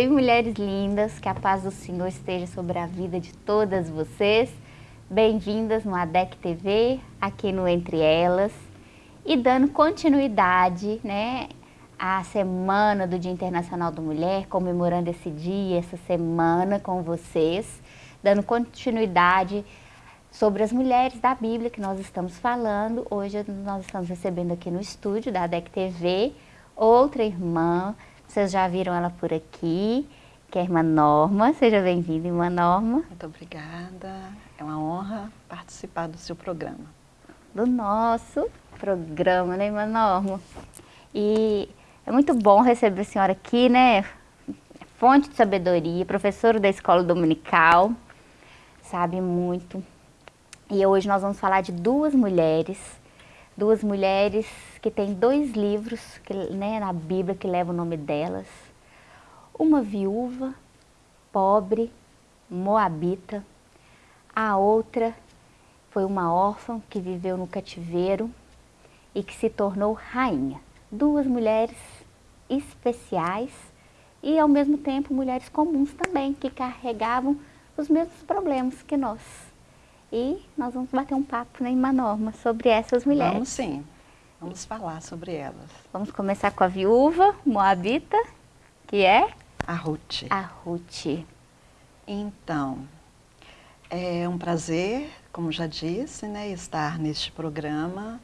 Oi, mulheres lindas, que a paz do Senhor esteja sobre a vida de todas vocês. Bem-vindas no ADEC TV, aqui no Entre Elas. E dando continuidade, né, à semana do Dia Internacional da Mulher, comemorando esse dia, essa semana com vocês, dando continuidade sobre as mulheres da Bíblia que nós estamos falando. Hoje nós estamos recebendo aqui no estúdio da ADEC TV outra irmã, vocês já viram ela por aqui, que é a irmã Norma. Seja bem-vinda, irmã Norma. Muito obrigada. É uma honra participar do seu programa. Do nosso programa, né, irmã Norma? E é muito bom receber a senhora aqui, né? Fonte de sabedoria, professora da escola dominical, sabe muito. E hoje nós vamos falar de duas mulheres, duas mulheres que tem dois livros que, né, na Bíblia que levam o nome delas. Uma viúva, pobre, moabita. A outra foi uma órfã que viveu no cativeiro e que se tornou rainha. Duas mulheres especiais e ao mesmo tempo mulheres comuns também, que carregavam os mesmos problemas que nós. E nós vamos bater um papo né, em uma norma sobre essas mulheres. Vamos sim. Vamos falar sobre elas. Vamos começar com a viúva moabita, que é? A Ruth. A Ruth. Então, é um prazer, como já disse, né, estar neste programa.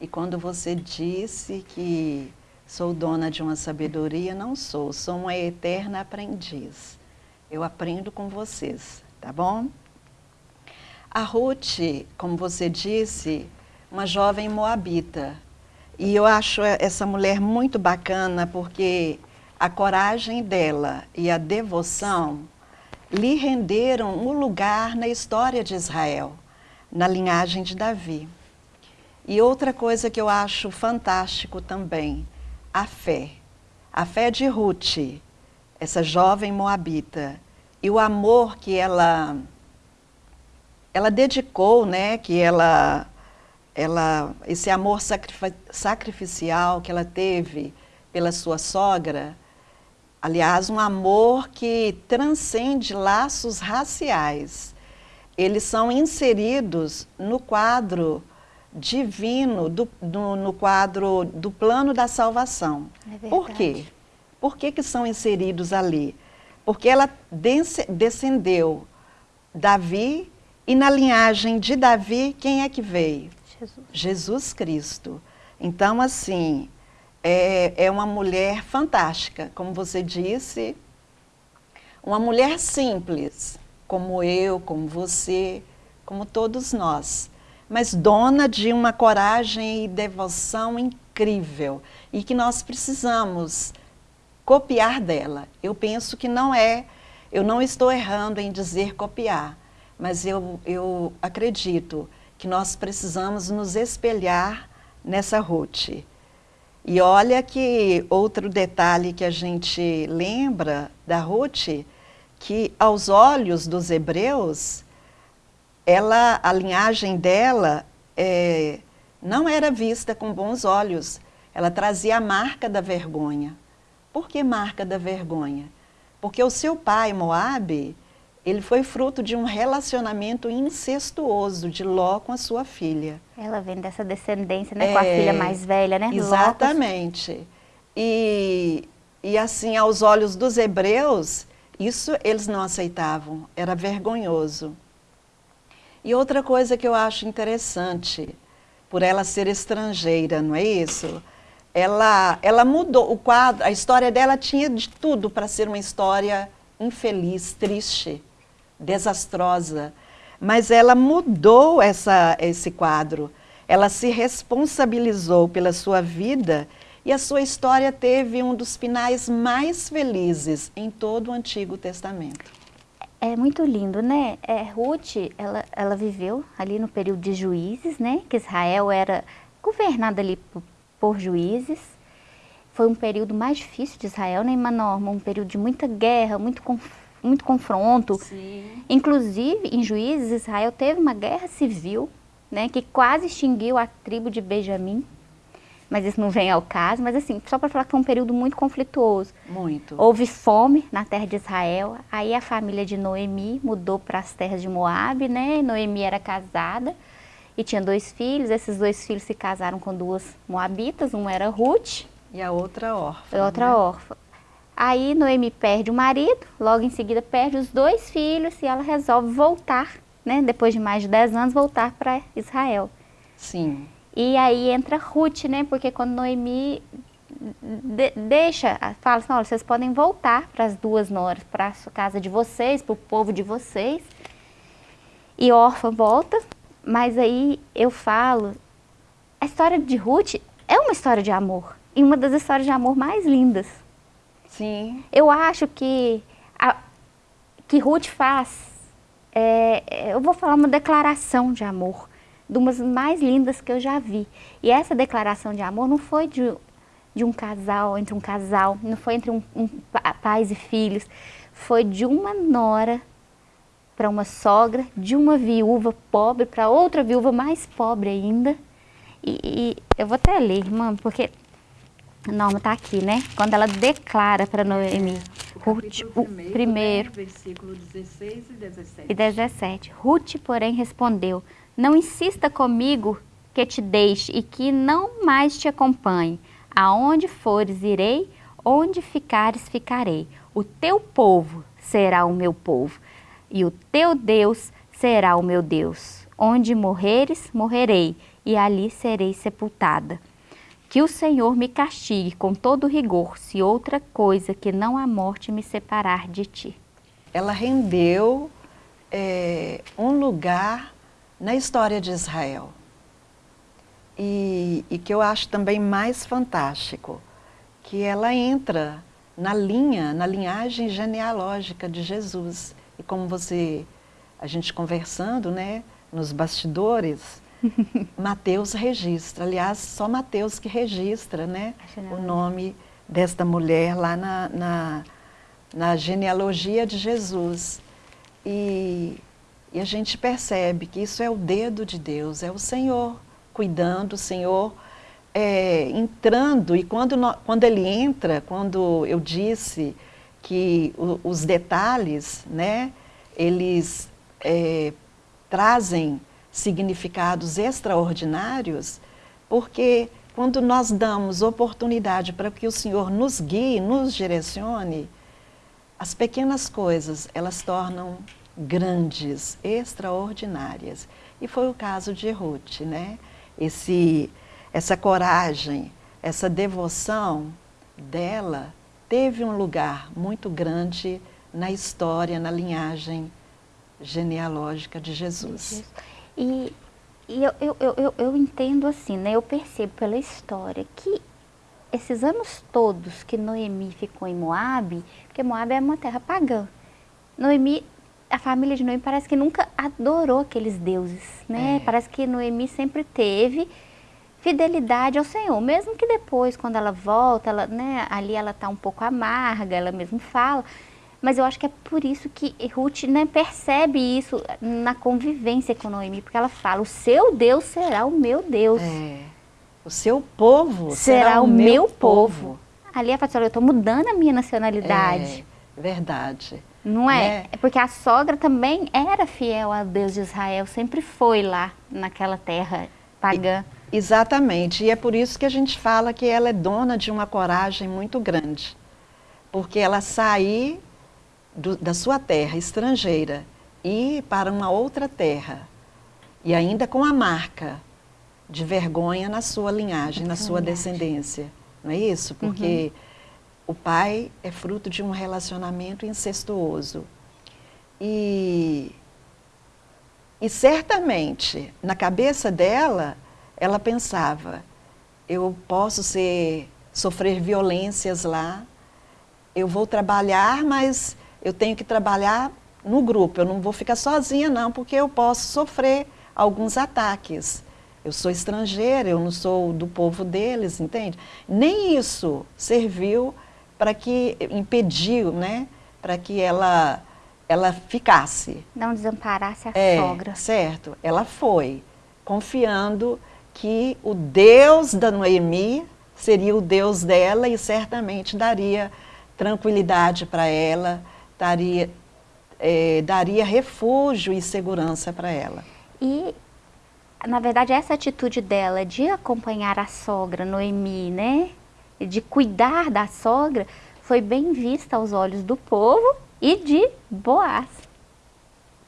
E quando você disse que sou dona de uma sabedoria, não sou, sou uma eterna aprendiz. Eu aprendo com vocês, tá bom? A Ruth, como você disse, uma jovem moabita, e eu acho essa mulher muito bacana porque a coragem dela e a devoção lhe renderam um lugar na história de Israel, na linhagem de Davi. E outra coisa que eu acho fantástico também, a fé. A fé de Ruth, essa jovem moabita, e o amor que ela, ela dedicou, né, que ela ela, esse amor sacrificial que ela teve pela sua sogra, aliás, um amor que transcende laços raciais. Eles são inseridos no quadro divino, do, do, no quadro do plano da salvação. É Por quê? Por que, que são inseridos ali? Porque ela descendeu Davi e na linhagem de Davi, quem é que veio? Jesus. Jesus Cristo. Então, assim, é, é uma mulher fantástica, como você disse, uma mulher simples, como eu, como você, como todos nós, mas dona de uma coragem e devoção incrível e que nós precisamos copiar dela. Eu penso que não é, eu não estou errando em dizer copiar, mas eu, eu acredito que nós precisamos nos espelhar nessa Ruth. E olha que outro detalhe que a gente lembra da Ruth, que aos olhos dos hebreus, ela, a linhagem dela é, não era vista com bons olhos. Ela trazia a marca da vergonha. Por que marca da vergonha? Porque o seu pai, Moabe, ele foi fruto de um relacionamento incestuoso de Ló com a sua filha. Ela vem dessa descendência, né, é, com a é, filha mais velha, né? Exatamente. E, e assim, aos olhos dos hebreus, isso eles não aceitavam, era vergonhoso. E outra coisa que eu acho interessante, por ela ser estrangeira, não é isso? Ela, ela mudou o quadro, a história dela tinha de tudo para ser uma história infeliz, triste desastrosa, mas ela mudou essa, esse quadro. Ela se responsabilizou pela sua vida e a sua história teve um dos finais mais felizes em todo o Antigo Testamento. É muito lindo, né? É, Ruth, ela, ela viveu ali no período de juízes, né? Que Israel era governado ali por, por juízes. Foi um período mais difícil de Israel, né, Manorma? Um período de muita guerra, muito conflito muito confronto. Sim. Inclusive, em Juízes, Israel teve uma guerra civil, né, que quase extinguiu a tribo de Benjamim. mas isso não vem ao caso. Mas assim, só para falar que foi um período muito conflituoso. Muito. Houve fome na terra de Israel, aí a família de Noemi mudou para as terras de Moab, né? Noemi era casada e tinha dois filhos, esses dois filhos se casaram com duas moabitas, uma era Ruth. E a outra órfã. E a outra né? órfã. Aí Noemi perde o marido, logo em seguida perde os dois filhos e ela resolve voltar, né? Depois de mais de 10 anos, voltar para Israel. Sim. E aí entra Ruth, né? Porque quando Noemi de deixa, fala assim, olha, vocês podem voltar para as duas noras, para a casa de vocês, para o povo de vocês. E órfã volta, mas aí eu falo, a história de Ruth é uma história de amor. E uma das histórias de amor mais lindas. Sim. Eu acho que a, que Ruth faz, é, eu vou falar uma declaração de amor, de umas mais lindas que eu já vi. E essa declaração de amor não foi de, de um casal, entre um casal, não foi entre um, um pais e filhos, foi de uma nora para uma sogra, de uma viúva pobre para outra viúva mais pobre ainda. E, e eu vou até ler, irmã, porque Norma está aqui, né? Quando ela declara para Noemi, Ruth, o primeiro, primeiro, versículo 16 e 17. e 17. Ruth, porém, respondeu, não insista comigo que te deixe e que não mais te acompanhe. Aonde fores, irei, onde ficares, ficarei. O teu povo será o meu povo, e o teu Deus será o meu Deus. Onde morreres, morrerei, e ali serei sepultada. Que o Senhor me castigue com todo rigor, se outra coisa que não a morte me separar de ti. Ela rendeu é, um lugar na história de Israel. E, e que eu acho também mais fantástico, que ela entra na linha, na linhagem genealógica de Jesus. E como você, a gente conversando, né, nos bastidores, Mateus registra, aliás, só Mateus que registra, né, o nome desta mulher lá na, na, na genealogia de Jesus. E, e a gente percebe que isso é o dedo de Deus, é o Senhor cuidando, o Senhor é, entrando. E quando, quando Ele entra, quando eu disse que o, os detalhes, né, eles é, trazem significados extraordinários, porque quando nós damos oportunidade para que o Senhor nos guie, nos direcione, as pequenas coisas, elas tornam grandes, extraordinárias. E foi o caso de Ruth, né? Esse, essa coragem, essa devoção dela teve um lugar muito grande na história, na linhagem genealógica de Jesus. E, e eu, eu, eu, eu entendo assim, né? Eu percebo pela história que esses anos todos que Noemi ficou em Moab, porque Moab é uma terra pagã. Noemi, a família de Noemi parece que nunca adorou aqueles deuses, né? É. Parece que Noemi sempre teve fidelidade ao Senhor, mesmo que depois, quando ela volta, ela, né, ali ela está um pouco amarga, ela mesmo fala, mas eu acho que é por isso que Ruth né, percebe isso na convivência com Noemi, porque ela fala, o seu Deus será o meu Deus. É, o seu povo será, será, o meu povo. Ali ela fala assim, eu estou mudando a minha nacionalidade. É, verdade. Não é? É. é? Porque a sogra também era fiel ao Deus de Israel, sempre foi lá naquela terra pagã. Exatamente, e é por isso que a gente fala que ela é dona de uma coragem muito grande. Porque ela sair do, da sua terra estrangeira e ir para uma outra terra, e ainda com a marca de vergonha na sua linhagem, na sua descendência. Não é isso? Porque o pai é fruto de um relacionamento incestuoso. E, e certamente, na cabeça dela, ela pensava, eu posso ser, sofrer violências lá, eu vou trabalhar, mas eu tenho que trabalhar no grupo, eu não vou ficar sozinha não, porque eu posso sofrer alguns ataques. Eu sou estrangeira, eu não sou do povo deles, entende? Nem isso serviu para que, impediu, né, para que ela, ela ficasse. Não desamparasse a É, sogra. certo. Ela foi, confiando que o Deus da Noemi seria o Deus dela e certamente daria tranquilidade para ela, daria, é, daria refúgio e segurança para ela. E, na verdade, essa atitude dela de acompanhar a sogra, Noemi, né? De cuidar da sogra, foi bem vista aos olhos do povo e de Boaz.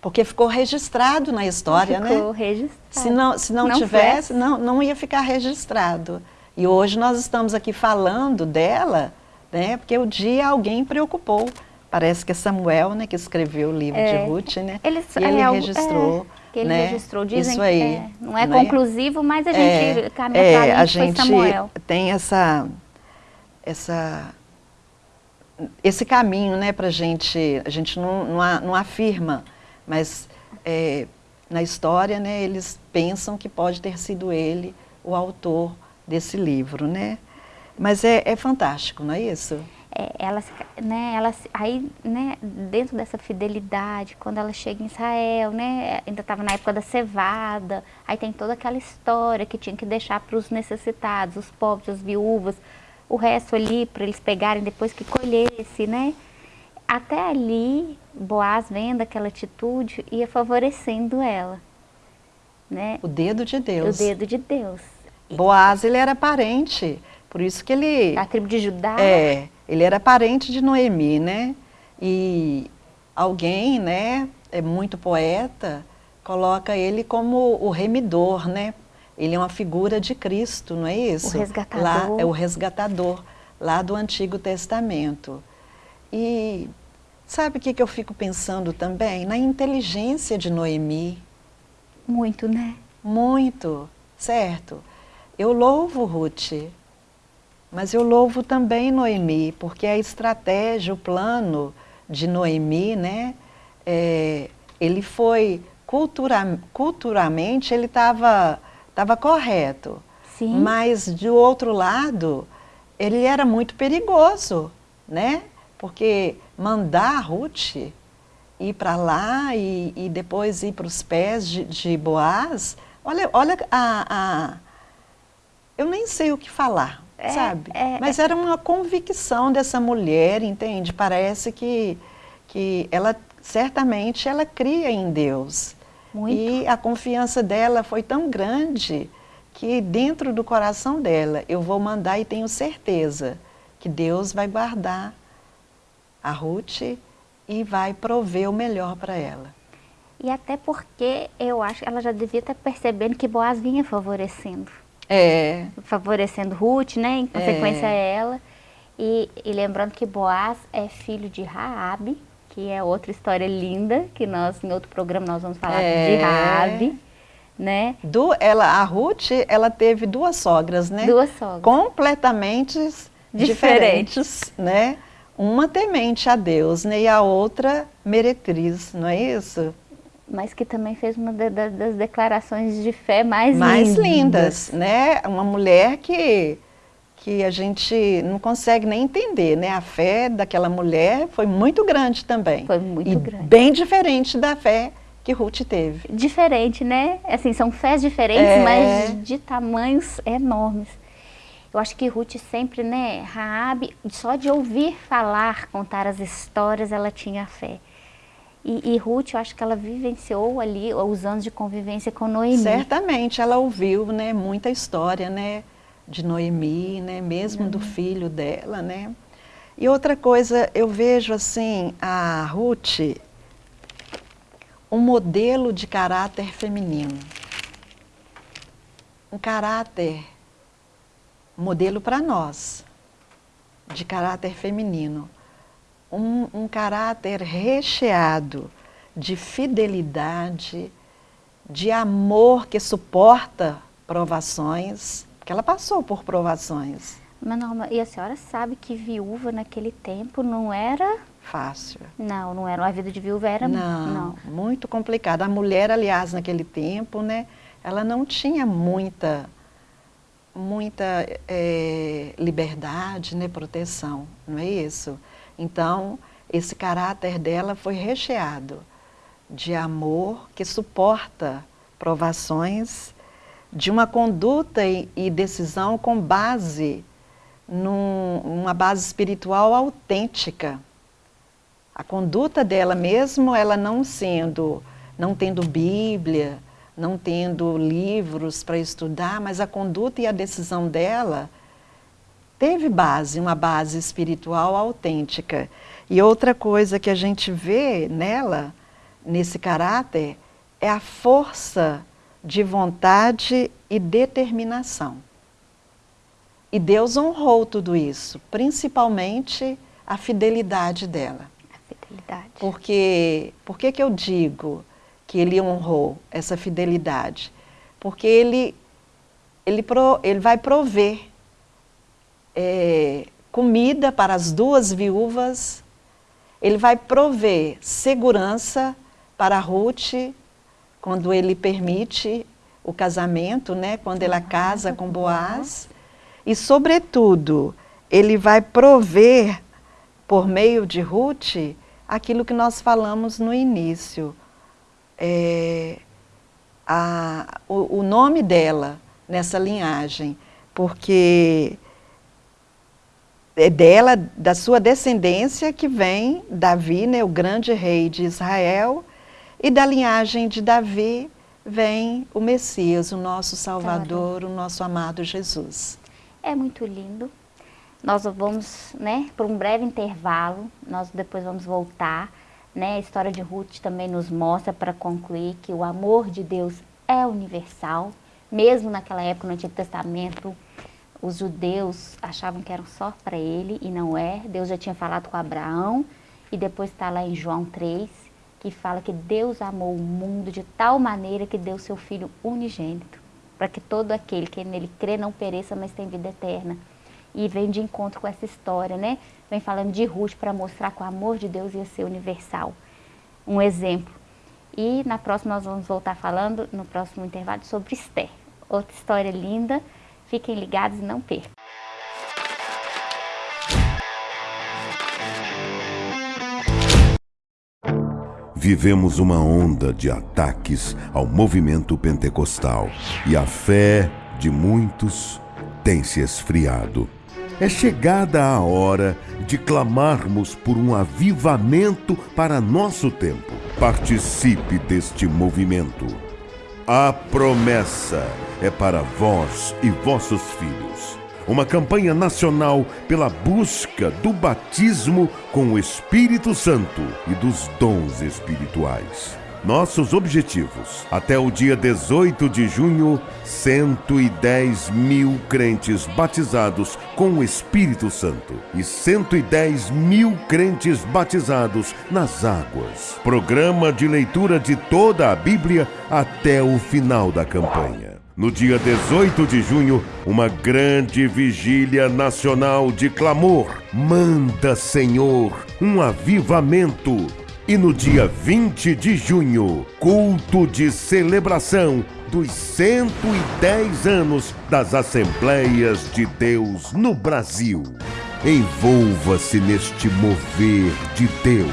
Porque ficou registrado na história, ficou né? Ficou registrado. Se não, se não, não tivesse, não, não ia ficar registrado. E hoje nós estamos aqui falando dela, né? Porque o dia alguém preocupou. Parece que é Samuel, né, que escreveu o livro é. de Ruth, né? Ele, e ele é, registrou. É, que ele né? registrou, dizem Isso aí, é, não é né? conclusivo, mas a gente é, caminha é, para a gente Samuel. tem essa, essa, esse caminho, né, para gente, a gente não, não, não afirma, mas é, na história, né, eles pensam que pode ter sido ele o autor desse livro, né? Mas é fantástico, não é isso? É, ela, né, ela, aí, né, dentro dessa fidelidade, quando ela chega em Israel, né, ainda estava na época da cevada, aí tem toda aquela história que tinha que deixar para os necessitados, os pobres, as viúvas, o resto ali para eles pegarem depois que colhesse, né? Até ali, Boaz vendo aquela atitude, ia favorecendo ela, né? O dedo de Deus. O dedo de Deus. Boaz, ele era parente, por isso que ele... A tribo de Judá. É, ele era parente de Noemi, né? E alguém, né, é muito poeta, coloca ele como o remidor, né? Ele é uma figura de Cristo, não é isso? O resgatador. Lá é o resgatador, lá do Antigo Testamento. E sabe o que, que eu fico pensando também? Na inteligência de Noemi. Muito, né? Muito, certo. Eu louvo Ruth, mas eu louvo também Noemi, porque a estratégia, o plano de Noemi, né, é, ele foi, cultura, culturalmente, ele estava tava correto. Sim. Mas, do outro lado, ele era muito perigoso, né? Porque mandar a Ruth ir para lá e, e, depois ir para os pés de, de, Boaz, olha, olha a, a, Eu nem sei o que falar, é, sabe? É, Mas era uma convicção dessa mulher, entende? Parece que, que ela, certamente, ela cria em Deus. Muito. E a confiança dela foi tão grande que dentro do coração dela, eu vou mandar e tenho certeza que Deus vai guardar a Ruth e vai prover o melhor para ela. E até porque eu acho que ela já devia estar percebendo que Boaz vinha favorecendo. É. Favorecendo Ruth, né? Em consequência é. ela. E, e, lembrando que Boaz é filho de Raabe, que é outra história linda, que nós, em outro programa, nós vamos falar é. de Raabe, né? Do, ela, a Ruth, ela teve duas sogras, né? Duas sogras. Completamente diferentes, diferentes né? Uma temente a Deus, né? E a outra meretriz, não é isso? Mas que também fez uma das declarações de fé mais, mais lindas. lindas, né? Uma mulher que que a gente não consegue nem entender, né? A fé daquela mulher foi muito grande também. Foi muito e grande. bem diferente da fé que Ruth teve. Diferente, né? Assim, são fés diferentes, é... mas de tamanhos enormes. Eu acho que Ruth sempre, né, Raab, só de ouvir falar, contar as histórias, ela tinha fé. E, e, Ruth, eu acho que ela vivenciou ali os anos de convivência com Noemi. Certamente, ela ouviu, né, muita história, né, de Noemi, né, mesmo uhum. do filho dela, né. E outra coisa, eu vejo assim, a Ruth, um modelo de caráter feminino. Um caráter, modelo para nós, de caráter feminino. Um, um caráter recheado de fidelidade, de amor que suporta provações, porque ela passou por provações. Mas, Norma, e a senhora sabe que viúva naquele tempo não era fácil. Não, não era. A vida de viúva era não, não. muito complicada. A mulher, aliás, naquele tempo, né, ela não tinha muita muita é, liberdade, né, proteção, não é isso? Então, esse caráter dela foi recheado de amor que suporta provações, de uma conduta e, decisão com base numa base espiritual autêntica. A conduta dela mesmo, ela não sendo, não tendo Bíblia, não tendo livros para estudar, mas a conduta e a decisão dela teve base, uma base espiritual autêntica. E outra coisa que a gente vê nela, nesse caráter, é a força de vontade e determinação. E Deus honrou tudo isso, principalmente a fidelidade dela. A fidelidade. Porque, por que que eu digo que ele honrou essa fidelidade? Porque ele, ele, pro, ele vai prover é, comida para as duas viúvas, ele vai prover segurança para Ruth quando ele permite o casamento, né, quando ela casa com Boaz, e sobretudo, ele vai prover por meio de Ruth aquilo que nós falamos no início, é, a, o, o nome dela nessa linhagem, porque é dela, da sua descendência, que vem Davi, né, o grande rei de Israel, e da linhagem de Davi vem o Messias, o nosso Salvador, o nosso amado Jesus. É muito lindo. Nós vamos, né, por um breve intervalo, nós depois vamos voltar, né? A história de Ruth também nos mostra para concluir que o amor de Deus é universal, mesmo naquela época no Antigo Testamento, os judeus achavam que eram só para ele e não é. Deus já tinha falado com Abraão e depois está lá em João 3, que fala que Deus amou o mundo de tal maneira que deu seu Filho unigênito, para que todo aquele que nele crê não pereça, mas tenha vida eterna. E vem de encontro com essa história, né? Vem falando de Ruth para mostrar que o amor de Deus ia ser universal. Um exemplo. E na próxima nós vamos voltar falando, no próximo intervalo, sobre Esther. Outra história linda. Fiquem ligados e não percam. Vivemos uma onda de ataques ao movimento pentecostal e a fé de muitos tem se esfriado. É chegada a hora de clamarmos por um avivamento para nosso tempo. Participe deste movimento. A promessa é para vós e vossos filhos uma campanha nacional pela busca do batismo com o Espírito Santo e dos dons espirituais. Nossos objetivos: até o dia 18 de junho, 110 mil crentes batizados com o Espírito Santo e 110 mil crentes batizados nas águas. Programa de leitura de toda a Bíblia até o final da campanha. No dia 18 de junho, uma grande vigília nacional de clamor. Manda, Senhor, um avivamento. E no dia 20 de junho, culto de celebração dos 110 anos das Assembleias de Deus no Brasil. Envolva-se neste mover de Deus.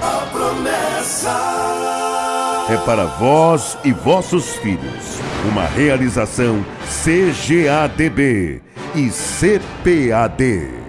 A promessa é para vós e vossos filhos. Uma realização CGADB e CPAD.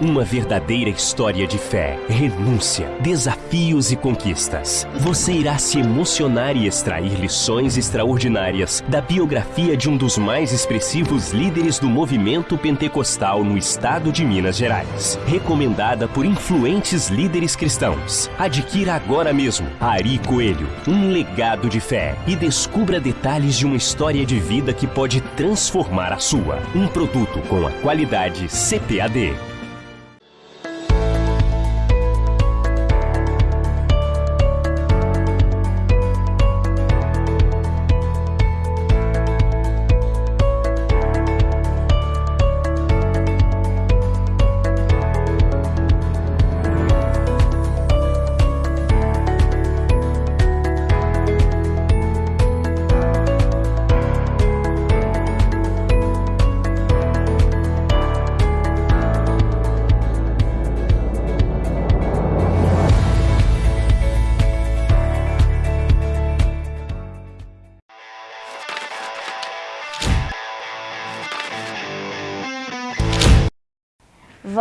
Uma verdadeira história de fé, renúncia, desafios e conquistas. Você irá se emocionar e extrair lições extraordinárias da biografia de um dos mais expressivos líderes do movimento pentecostal no estado de Minas Gerais. Recomendada por influentes líderes cristãos. Adquira agora mesmo Ari Coelho, um legado de fé e descubra detalhes de uma história de vida que pode transformar a sua. Um produto com a qualidade CPAD.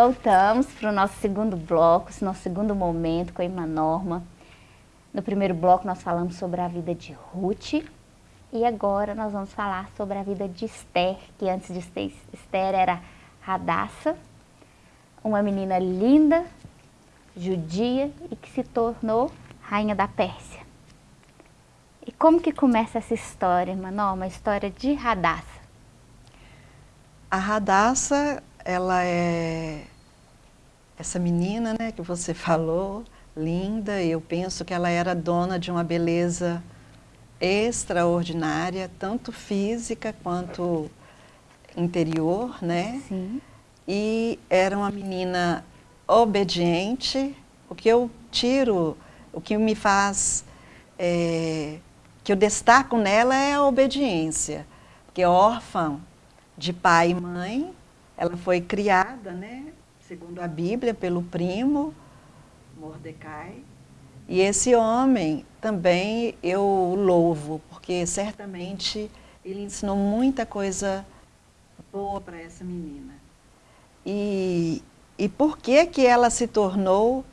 Voltamos para o nosso segundo bloco, nosso segundo momento com a irmã Norma. No primeiro bloco nós falamos sobre a vida de Ruth e agora nós vamos falar sobre a vida de Esther, que antes de Esther era Radassa, uma menina linda, judia e que se tornou rainha da Pérsia. E como que começa essa história, irmã Norma? A história de Radassa. A Radassa, ela é essa menina né, que você falou, linda, eu penso que ela era dona de uma beleza extraordinária, tanto física quanto interior, né? Sim. E era uma menina obediente, o que eu tiro, o que me faz, é, que eu destaco nela é a obediência, porque órfã de pai e mãe, ela foi criada, né, segundo a Bíblia, pelo primo Mordecai, e esse homem também eu louvo, porque certamente ele ensinou muita coisa boa para essa menina. E, e por que que ela se tornou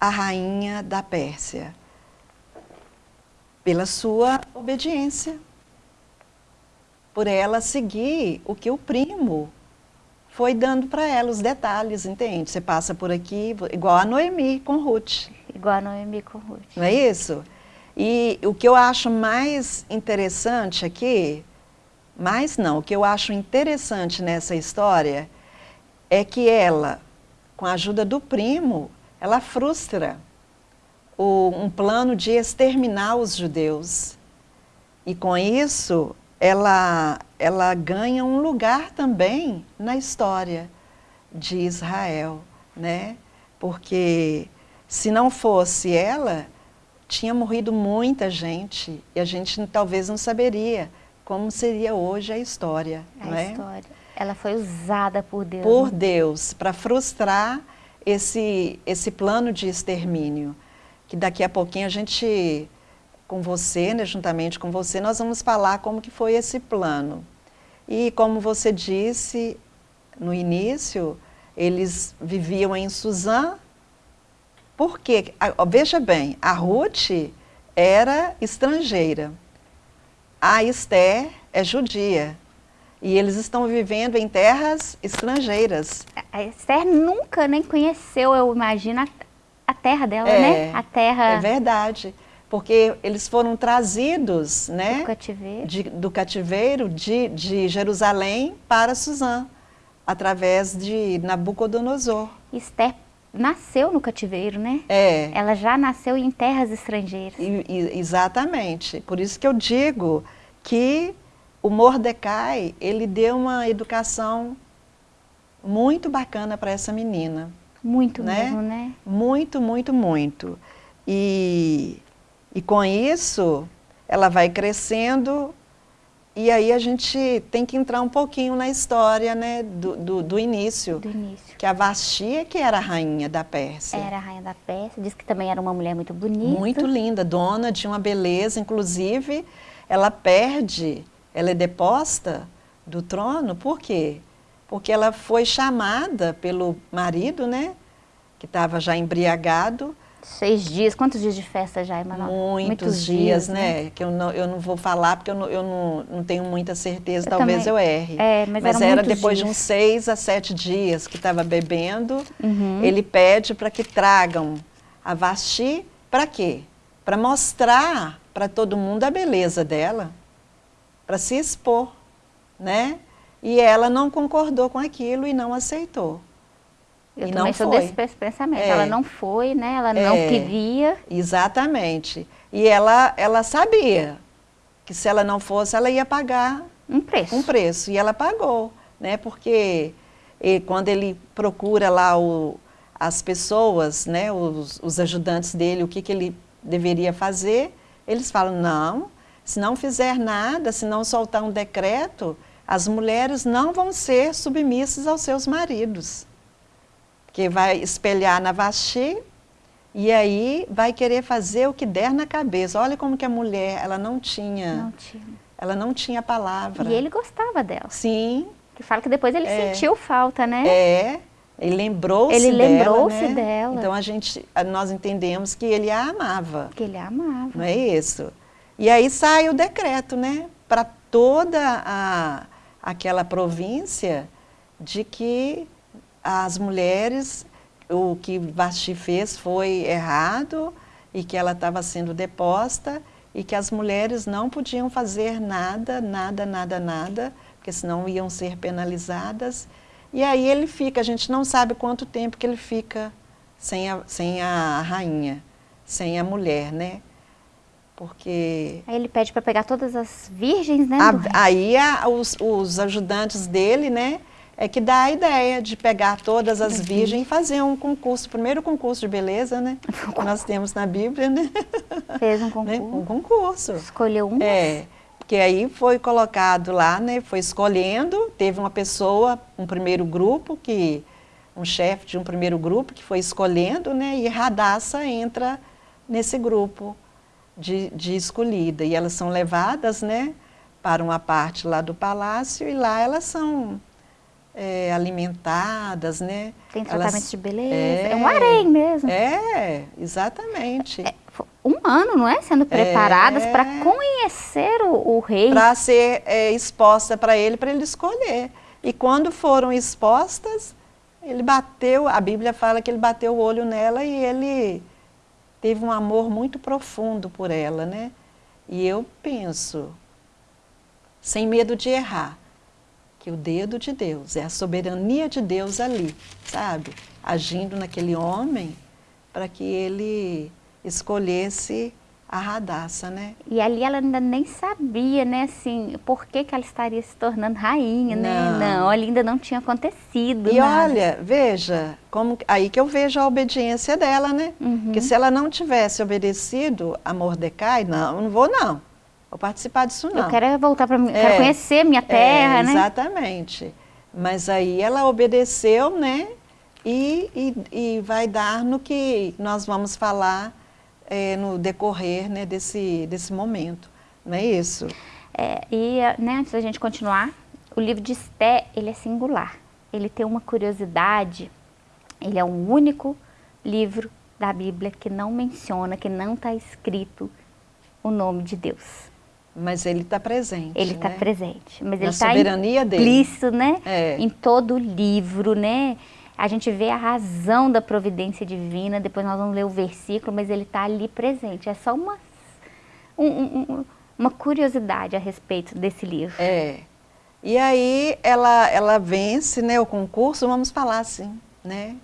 a rainha da Pérsia? Pela sua obediência. Por ela seguir o que o primo foi dando para ela, os detalhes, entende? Você passa por aqui, igual a Noemi com Ruth. Igual a Noemi com Ruth. Não é isso? E o que eu acho mais interessante aqui, mais não, o que eu acho interessante nessa história é que ela, com a ajuda do primo, ela frustra o, um plano de exterminar os judeus. E com isso, ela, ela ganha um lugar também na história de Israel, né? Porque se não fosse ela, tinha morrido muita gente e a gente talvez não saberia como seria hoje a história. A não é? história. Ela foi usada por Deus. Por né? Deus, para frustrar esse, esse plano de extermínio. Que daqui a pouquinho a gente, com você, né, juntamente com você, nós vamos falar como que foi esse plano. E como você disse no início, eles viviam em Suzã, porque, veja bem, a Ruth era estrangeira, a Esther é judia, e eles estão vivendo em terras estrangeiras. A Esther nunca nem conheceu, eu imagino, a, a terra dela, É, né? A terra É verdade, porque eles foram trazidos né, do cativeiro. de- do cativeiro de, de Jerusalém para Suzã, através de Nabucodonosor. Esther nasceu no cativeiro, né? É, Ela já nasceu em terras estrangeiras. E- e- exatamente. Por isso que eu digo que o Mordecai, ele deu uma educação muito bacana para essa menina. Muito né? mesmo, né? Muito, muito, muito. E, e com isso, ela vai crescendo e aí a gente tem que entrar um pouquinho na história né, do, do, do início. Do início. Que a Vasti é que era a rainha da Pérsia. Era a rainha da Pérsia, diz que também era uma mulher muito bonita. Muito linda, dona de uma beleza, inclusive ela perde, ela é deposta do trono, por quê? Porque ela foi chamada pelo marido, né, que estava já embriagado, Seis dias, quantos dias de festa já, Emanuel? muitos, dias, né, que eu não, eu não vou falar porque eu não, eu não, não tenho muita certeza, Eu talvez também. eu erre. É, mas eram era muitos depois de dias. uns seis a sete dias que estava bebendo, Uhum. ele pede para que tragam a Vasti, para quê? Para mostrar para todo mundo a beleza dela, para se expor, né? E ela não concordou com aquilo e não aceitou. Eu E também não sou foi. desse pensamento. É. Ela não foi, né? Ela não É. queria. Exatamente. E ela, ela sabia que se ela não fosse, ela ia pagar Um preço. um preço. E ela pagou, né? Porque e quando ele procura lá o, as pessoas, né? Os, os ajudantes dele, o que, que ele deveria fazer, eles falam, não, se não fizer nada, se não soltar um decreto, as mulheres não vão ser submissas aos seus maridos. Porque vai espelhar na Vasti e aí vai querer fazer o que der na cabeça. Olha como que a mulher, ela não tinha, Não tinha. ela não tinha palavra. E ele gostava dela. Sim, Que fala que depois ele É. sentiu falta, né? é. Ele lembrou-se Ele dela, lembrou-se né? dela. Então a gente, a- nós entendemos que ele a amava, Que ele amava. não é isso? E aí sai o decreto, né? Para toda a, aquela província de que as mulheres, o que Vasti fez foi errado e que ela estava sendo deposta e que as mulheres não podiam fazer nada, nada, nada, nada, porque senão iam ser penalizadas. E aí ele fica, a gente não sabe quanto tempo que ele fica sem a, sem a rainha, sem a mulher, né? Porque Aí ele pede para pegar todas as virgens, né? a- aí a- os, os ajudantes dele, né, é que dá a ideia de pegar todas as virgens e fazer um concurso, primeiro concurso de beleza, né, que nós temos na Bíblia, né, Fez um né, concurso. um concurso. Escolheu um. É, porque aí foi colocado lá, né, foi escolhendo, teve uma pessoa, um primeiro grupo, que um chefe de um primeiro grupo que foi escolhendo, né, e Radassa entra nesse grupo de, de escolhida. E elas são levadas, né, para uma parte lá do palácio e lá elas são é, alimentadas, né. Tem Elas- tratamento de beleza. É. É, um harém mesmo. É, exatamente. É, fo- um ano, não é? Sendo preparadas É. para conhecer o, o rei. para ser é, exposta para ele, para ele escolher. E quando foram expostas, ele bateu, a Bíblia fala que ele bateu o olho nela e ele teve um amor muito profundo por ela, né? E eu penso, sem medo de errar, que o dedo de Deus, é a soberania de Deus ali, sabe? Agindo naquele homem para que ele escolhesse a Radassa, né? E ali ela ainda nem sabia, né, assim, por que, que ela estaria se tornando rainha, né? Não. Não, ali ainda não tinha acontecido E nada. olha, veja, como, aí que eu vejo a obediência dela, né? Uhum. Porque se ela não tivesse obedecido a Mordecai, não, não vou não. Vou participar disso não. Eu quero é voltar para quero É. conhecer minha terra, É, né? Exatamente. Mas aí ela obedeceu, né? E, e, e vai dar no que nós vamos falar é, no decorrer né, desse, desse momento. Não é isso? É, e, né, antes da gente continuar, o livro de Esté, ele é singular. Ele tem uma curiosidade, ele é o único livro da Bíblia que não menciona, que não está escrito o nome de Deus. Mas ele está presente. Ele está né? presente, mas Na ele está soberania dele. implícito, né? É. Em todo o livro, né? A gente vê a razão da providência divina, depois nós vamos ler o versículo, mas ele está ali presente. É só uma, um- um- um- uma curiosidade a respeito desse livro. É. E aí ela, ela vence né, o concurso, vamos falar assim, né?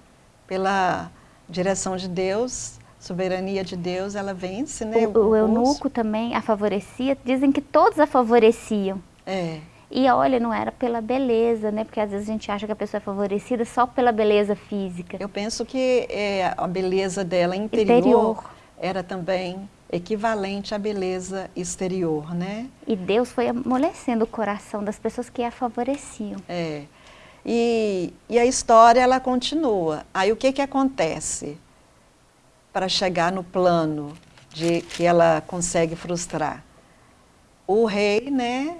Pela direção de Deus, soberania de Deus, ela vence né, o, o eunuco também a favorecia, dizem que todos a favoreciam. É, E olha, não era pela beleza, né? Porque às vezes a gente acha que a pessoa é favorecida só pela beleza física. eu penso que é, a beleza dela interior, Interior. era também equivalente à beleza exterior, né? E Deus foi amolecendo o coração das pessoas que a favoreciam. É. E, e a história ela continua. Aí o que que acontece para chegar no plano de que ela consegue frustrar? O rei, né?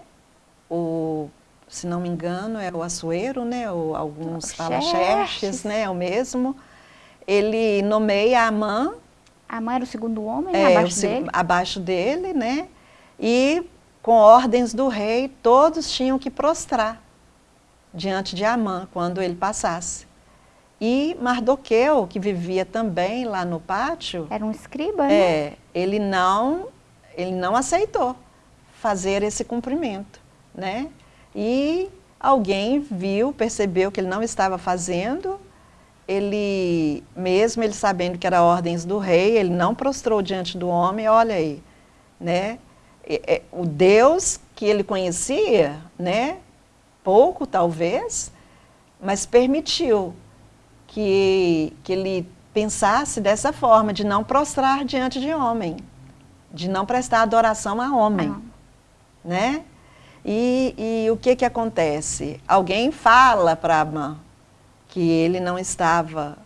O, se não me engano, é o Assuero, né? Ou alguns falam Xerxes. Né? É o mesmo. Ele nomeia Amã A mãe era o segundo homem é, abaixo o dele. abaixo dele, né? E com ordens do rei, todos tinham que prostrar diante de Amã quando ele passasse. E Mardoqueu, que vivia também lá no pátio, Era um escriba, né? é, ele não, ele não aceitou fazer esse cumprimento, né? E alguém viu, percebeu que ele não estava fazendo, ele, mesmo ele sabendo que eram ordens do rei, ele não prostrou diante do homem, olha aí, né? É, é, o Deus que ele conhecia, né? Pouco talvez, mas permitiu que, que ele pensasse dessa forma, de não prostrar diante de homem, de não prestar adoração a homem, Ah. né? E, e o que que acontece? Alguém fala para Amã que ele não estava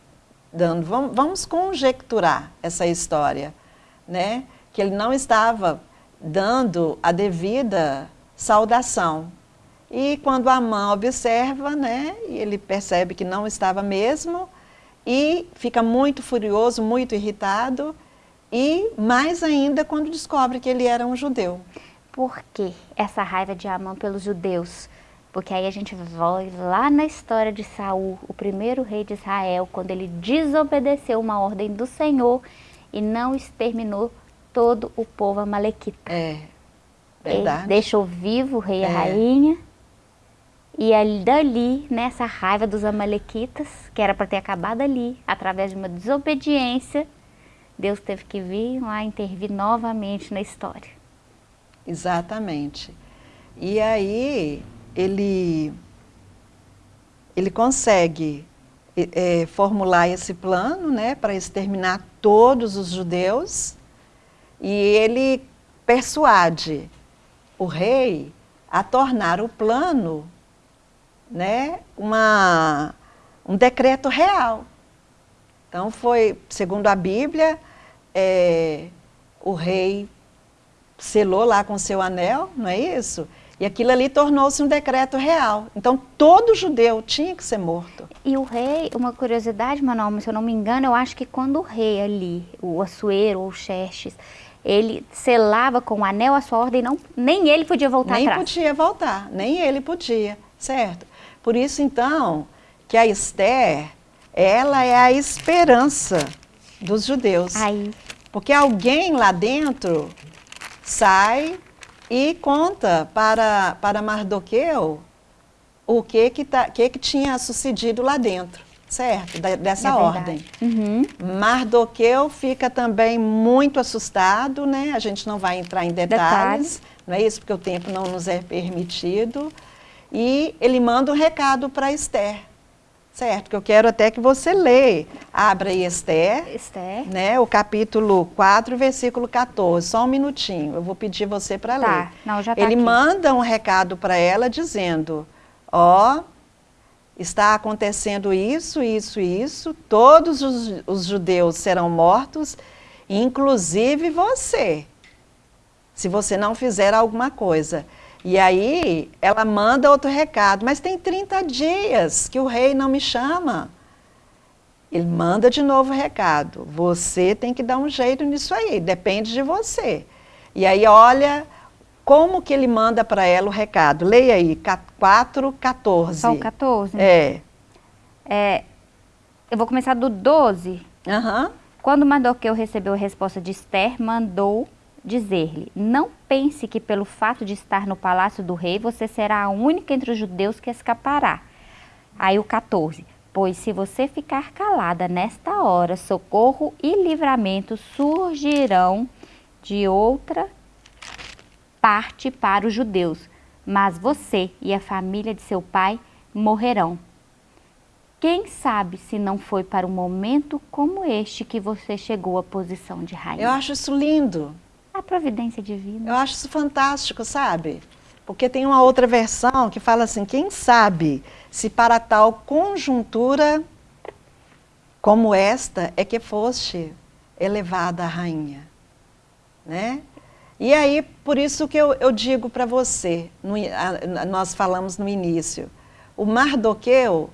dando, vamos, vamos conjecturar essa história, né? Que ele não estava dando a devida saudação. E quando Amã observa, né, ele percebe que não estava mesmo e fica muito furioso, muito irritado e mais ainda quando descobre que ele era um judeu. Por que essa raiva de Amã pelos judeus? Porque aí a gente vai lá na história de Saul, o primeiro rei de Israel, quando ele desobedeceu uma ordem do Senhor e não exterminou todo o povo amalequita. É, verdade. Ele deixou vivo o rei e É. a rainha. E ali, dali, nessa raiva dos amalequitas, que era para ter acabado ali, através de uma desobediência, Deus teve que vir lá intervir novamente na história. Exatamente. E aí ele, ele consegue eh, formular esse plano né, para exterminar todos os judeus e ele persuade o rei a tornar o plano né, uma, um decreto real. Então foi, segundo a Bíblia, eh, o rei selou lá com seu anel, não é isso? E aquilo ali tornou-se um decreto real. Então todo judeu tinha que ser morto. E o rei, uma curiosidade, Manuel, se eu não me engano, eu acho que quando o rei ali, o Assuero ou o Xerxes, ele selava com o anel a sua ordem, não, nem ele podia voltar nem atrás. podia voltar, nem ele podia, certo? Por isso então que a Esther, ela é a esperança dos judeus. Aí, Porque alguém lá dentro sai e conta para, para Mardoqueu o que que, tá, que que tinha sucedido lá dentro, certo? Da- dessa é ordem. Uhum. Mardoqueu fica também muito assustado, né? A gente não vai entrar em detalhes, não é isso? Porque o tempo não nos é permitido. E ele manda um recado para Esther, certo? Que eu quero até que você leia. Abra aí Esther, Esther. né? O capítulo 4, versículo 14. Só um minutinho, eu vou pedir você para ler. Tá, não, já tá Ele aqui. manda um recado para ela dizendo: Ó, está acontecendo isso, isso, isso, todos os, os judeus serão mortos, inclusive você, se você não fizer alguma coisa. E aí ela manda outro recado, mas tem 30 dias que o rei não me chama. Ele manda de novo o recado. Você tem que dar um jeito nisso aí, depende de você. E aí olha como que ele manda para ela o recado. Leia aí, 4, 14. Só o 14? É. É, eu vou começar do 12. Aham. Quando Mardoqueu recebeu a resposta de Esther, mandou dizer-lhe, não pense que pelo fato de estar no palácio do rei, você será a única entre os judeus que escapará. Aí o 14, pois se você ficar calada nesta hora, socorro e livramento surgirão de outra parte para os judeus, mas você e a família de seu pai morrerão. Quem sabe se não foi para um momento como este que você chegou à posição de rainha? Eu acho isso lindo. A providência divina. Eu acho isso fantástico, sabe? Porque tem uma outra versão que fala assim: quem sabe se para tal conjuntura como esta é que foste elevada a rainha, né? E aí, por isso que eu, eu digo para você, no a- nós falamos no início, o Mardoqueu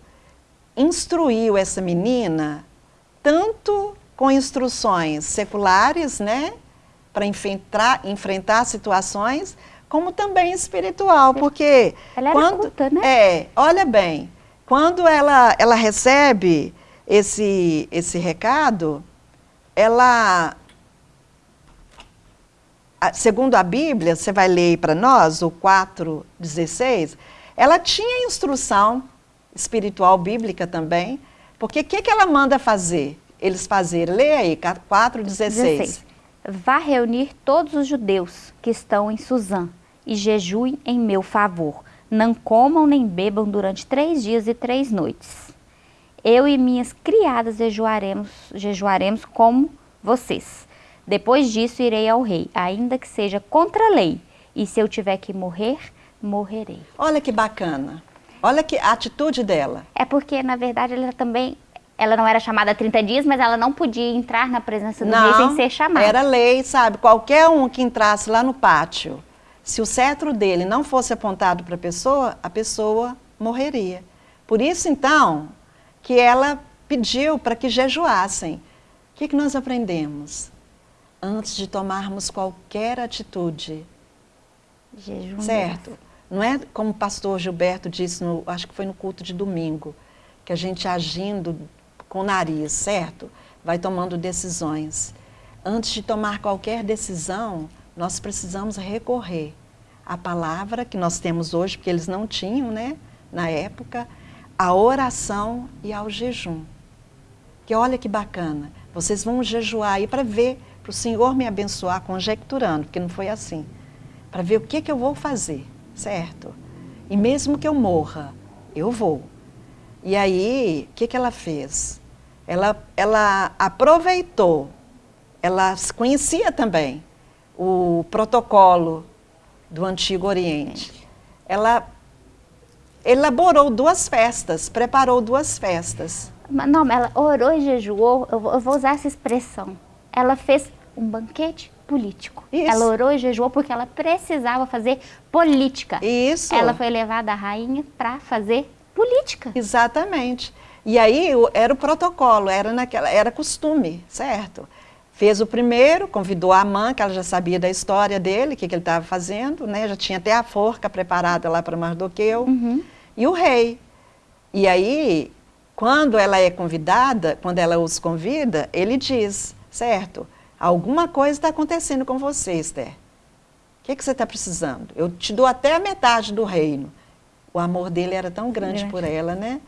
instruiu essa menina tanto com instruções seculares, né, para enfrentar, enfrentar situações, como também espiritual, porque Ela era culta, né? é, olha bem, quando ela ela recebe esse esse recado, ela segundo a Bíblia, você vai ler para nós o 4:16, ela tinha instrução espiritual bíblica também, porque o que, que ela manda fazer? Eles fazerem, leia aí, 4:16. 16. Vá reunir todos os judeus que estão em Suzã e jejuem em meu favor. Não comam nem bebam durante três dias e três noites. Eu e minhas criadas jejuaremos, jejuaremos como vocês. Depois disso irei ao rei, ainda que seja contra a lei. E se eu tiver que morrer, morrerei. Olha que bacana. Olha que a atitude dela. É porque, na verdade, ela também... Ela não era chamada há 30 dias, mas ela não podia entrar na presença do rei sem ser chamada. Era lei, sabe? Qualquer um que entrasse lá no pátio se o cetro dele não fosse apontado para a pessoa, a pessoa morreria. Por isso, então, que ela pediu para que jejuassem. O que, que nós aprendemos? Antes de tomarmos qualquer atitude, Jejum. certo? Não é como o pastor Gilberto disse, no, acho que foi no culto de domingo, que a gente agindo com o nariz, certo? Vai tomando decisões. Antes de tomar qualquer decisão, nós precisamos recorrer à palavra que nós temos hoje, porque eles não tinham, né, na época, a oração e ao jejum. Que olha que bacana, vocês vão jejuar aí para ver, para o Senhor me abençoar, conjecturando, porque não foi assim, para ver o que, que eu vou fazer, certo? E mesmo que eu morra, eu vou. E aí, o que, que ela fez? Ela, ela aproveitou, ela conhecia também o protocolo do Antigo Oriente. Ela elaborou duas festas, preparou duas festas. Mas Não, ela orou e jejuou, eu vou, eu vou usar essa expressão. Ela fez um banquete político. Isso. Ela orou e jejuou porque ela precisava fazer política. Isso. Ela foi levada à rainha para fazer política. Exatamente. E aí era o protocolo, era naquela, era costume, certo? Fez o primeiro, convidou a Amã, que ela já sabia da história dele, o que, que ele estava fazendo, né? Já tinha até a forca preparada lá para Mardoqueu. E o rei. E aí, quando ela é convidada, quando ela os convida, ele diz, certo? Alguma coisa está acontecendo com você, Esther. O que, que você está precisando? Eu te dou até a metade do reino. O amor dele era tão grande Grande. por ela, né?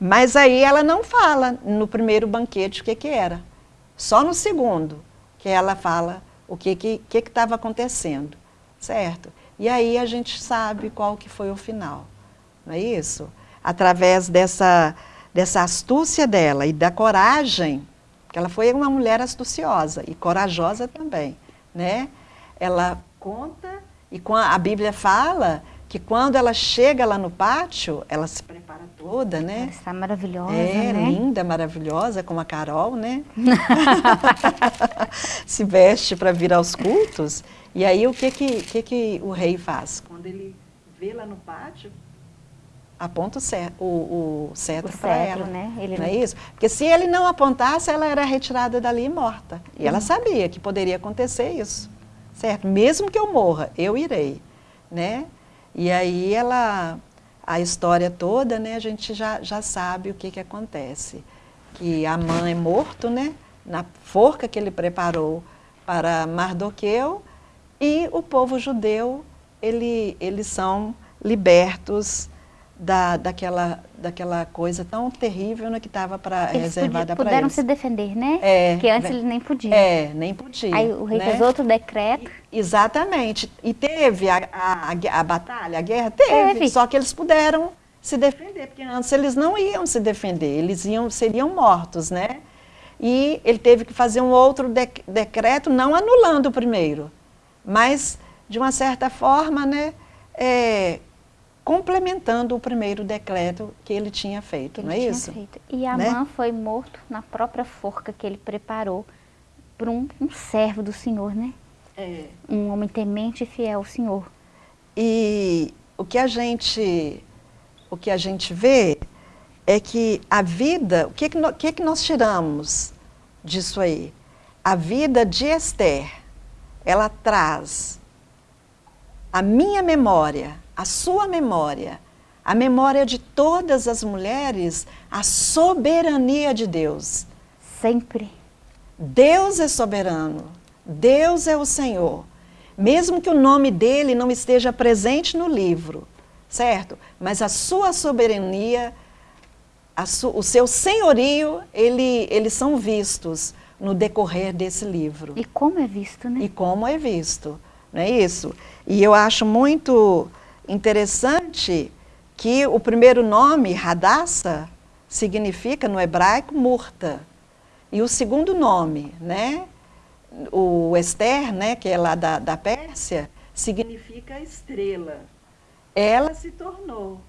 Mas aí ela não fala no primeiro banquete o que, que era. Só no segundo que ela fala o que estava que, que que acontecendo, certo? E aí a gente sabe qual que foi o final, não é isso? Através dessa, dessa astúcia dela e da coragem, porque ela foi uma mulher astuciosa e corajosa também, né? Ela conta e a Bíblia fala que quando ela chega lá no pátio, ela se prepara toda, Ela né? está maravilhosa, É, né? linda, maravilhosa, como a Carol, né? se veste para vir aos cultos. E aí o que que, que que o rei faz? Quando ele vê lá no pátio, Aponta o, o, o cetro O para cetro, ela. né? Ele não é não- isso? Porque se ele não apontasse, ela era retirada dali e morta. E Uhum. ela sabia que poderia acontecer isso, certo? Mesmo que eu morra, eu irei, né? E aí ela, a história toda, né? A gente já, já sabe o que que acontece. Que a mãe é morto, né? Na forca que ele preparou para Mardoqueu e o povo judeu, ele, eles são libertos da, daquela, daquela coisa tão terrível né, que estava para Eles reservada para puderam eles. se defender, né? É, Porque antes né? eles nem podiam. É, nem podia. Aí o rei né? fez outro decreto. Exatamente. E teve a, a, a a batalha, a guerra? Teve, Teve. Só que eles puderam se defender, porque antes eles não iam se defender, eles iam, seriam mortos, né? E ele teve que fazer um outro dec- decreto, não anulando o primeiro, mas, de uma certa forma, né, é, complementando o primeiro decreto que ele tinha feito, que não ele é tinha isso? feito. E Né? Amã foi morto na própria forca que ele preparou por um, um servo do Senhor, né? é, Um homem temente e fiel ao Senhor. E o que a gente, o que a gente vê é que a vida, o que, que, no- o que, que nós tiramos disso aí? A vida de Esther, ela traz a minha memória, a sua memória, a memória de todas as mulheres, a soberania de Deus. Sempre. Deus é soberano, Deus é o Senhor. Mesmo que o nome dele não esteja presente no livro, certo? Mas a sua soberania, a su- o seu senhorio, ele, eles são vistos no decorrer desse livro. E como é visto, né? E como é visto, não é isso? E eu acho muito interessante que o primeiro nome, Radassa, significa no hebraico murta. E o segundo nome, né, o Esther, né, que é lá da, da Pérsia, significa estrela. ela Se tornou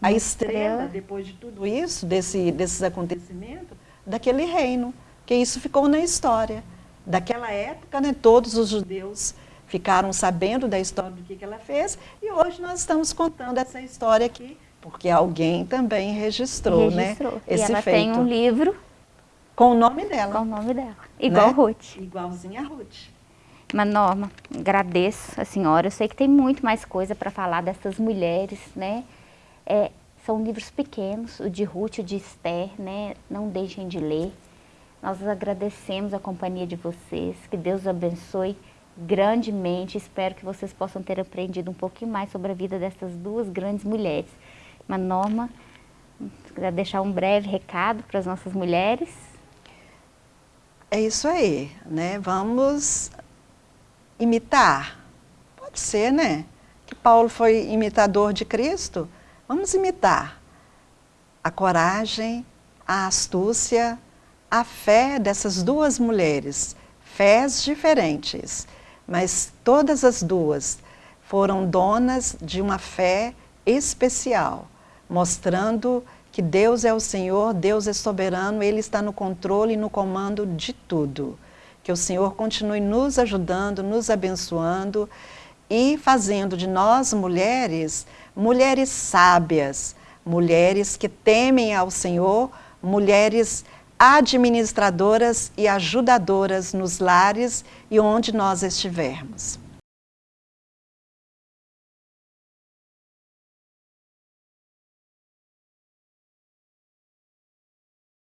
a estrela. depois de tudo isso, desse, desses acontecimentos, daquele reino, que isso ficou na história. Daquela época, né, todos os judeus ficaram sabendo da história do que, que ela fez e hoje nós estamos contando essa história aqui, porque alguém também registrou, Registrou. né? E Esse ela feito. tem um livro Com o nome dela. com o nome dela. Igual Né? Ruth. Igualzinha a Ruth. Mas, Norma, agradeço a senhora. Eu sei que tem muito mais coisa para falar dessas mulheres, né? É, são livros pequenos, o de Ruth, o de Esther, né? Não deixem de ler. Nós agradecemos a companhia de vocês. Que Deus abençoe grandemente. Espero que vocês possam ter aprendido um pouquinho mais sobre a vida dessas duas grandes mulheres. Mas, Norma, quiser deixar um breve recado para as nossas mulheres. É isso aí, né? Vamos imitar. Pode ser, né? Que Paulo foi imitador de Cristo. Vamos imitar a coragem, a astúcia, a fé dessas duas mulheres. Fés diferentes, mas todas as duas foram donas de uma fé especial, mostrando que Deus é o Senhor, Deus é soberano, Ele está no controle e no comando de tudo. Que o Senhor continue nos ajudando, nos abençoando e fazendo de nós mulheres, mulheres sábias, mulheres que temem ao Senhor, mulheres administradoras e ajudadoras nos lares e onde nós estivermos.